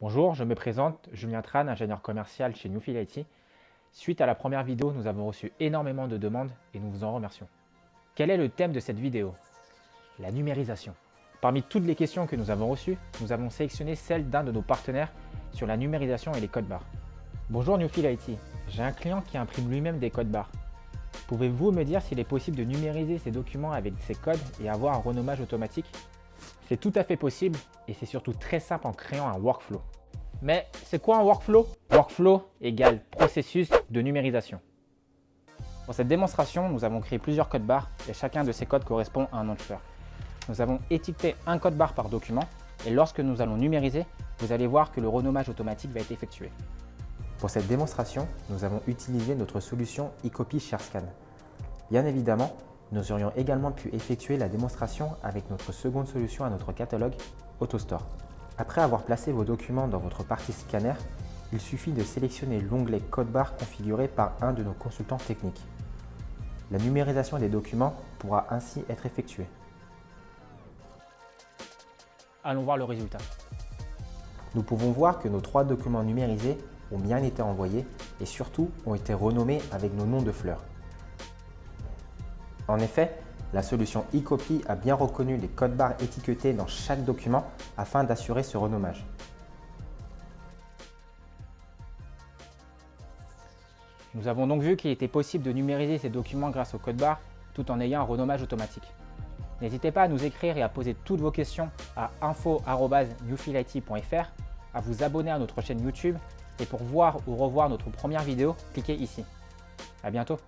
Bonjour, je me présente, Julien Tran, ingénieur commercial chez Newfield IT. Suite à la première vidéo, nous avons reçu énormément de demandes et nous vous en remercions. Quel est le thème de cette vidéo? La numérisation. Parmi toutes les questions que nous avons reçues, nous avons sélectionné celle d'un de nos partenaires sur la numérisation et les codes barres. Bonjour Newfield IT, j'ai un client qui imprime lui-même des codes barres. Pouvez-vous me dire s'il est possible de numériser ces documents avec ces codes et avoir un renommage automatique? C'est tout à fait possible et c'est surtout très simple en créant un workflow. Mais c'est quoi un workflow? Workflow égale processus de numérisation. Pour cette démonstration, nous avons créé plusieurs codes barres et chacun de ces codes correspond à un nom de fleur. Nous avons étiqueté un code barre par document et lorsque nous allons numériser, vous allez voir que le renommage automatique va être effectué. Pour cette démonstration, nous avons utilisé notre solution eCopy ShareScan. Bien évidemment, nous aurions également pu effectuer la démonstration avec notre seconde solution à notre catalogue, AutoStore. Après avoir placé vos documents dans votre partie scanner, il suffit de sélectionner l'onglet Code barre configuré par un de nos consultants techniques. La numérisation des documents pourra ainsi être effectuée. Allons voir le résultat. Nous pouvons voir que nos trois documents numérisés ont bien été envoyés et surtout ont été renommés avec nos noms de fleurs. En effet, la solution eCopy a bien reconnu les codes barres étiquetés dans chaque document afin d'assurer ce renommage. Nous avons donc vu qu'il était possible de numériser ces documents grâce au code barre tout en ayant un renommage automatique. N'hésitez pas à nous écrire et à poser toutes vos questions à info.newfilit.fr, à vous abonner à notre chaîne YouTube et pour voir ou revoir notre première vidéo, cliquez ici. À bientôt